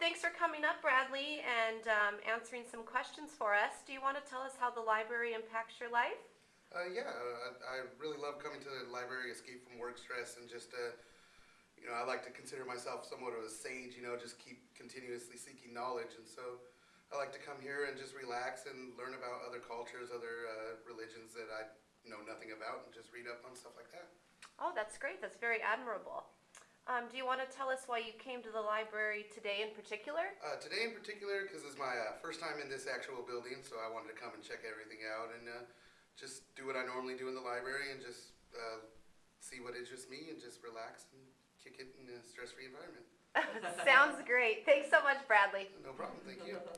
thanks for coming up, Bradley, and um, answering some questions for us. Do you want to tell us how the library impacts your life? Uh, yeah, I, I really love coming to the library, escape from work stress, and just, uh, you know, I like to consider myself somewhat of a sage, you know, just keep continuously seeking knowledge. And so I like to come here and just relax and learn about other cultures, other uh, religions that I know nothing about, and just read up on stuff like that. Oh, that's great. That's very admirable. Um, do you want to tell us why you came to the library today in particular? Uh, today in particular, because it's my uh, first time in this actual building, so I wanted to come and check everything out and uh, just do what I normally do in the library and just uh, see what interests me and just relax and kick it in a stress-free environment. Sounds great. Thanks so much, Bradley. No problem, thank you.